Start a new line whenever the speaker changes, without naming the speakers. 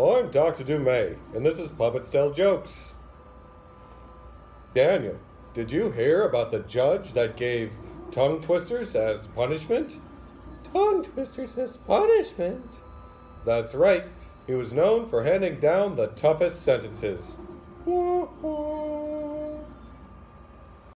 I'm Dr. Dumay, and this is Puppets Tell Jokes. Daniel, did you hear about the judge that gave tongue twisters as punishment? Tongue twisters as punishment? That's right. He was known for handing down the toughest sentences.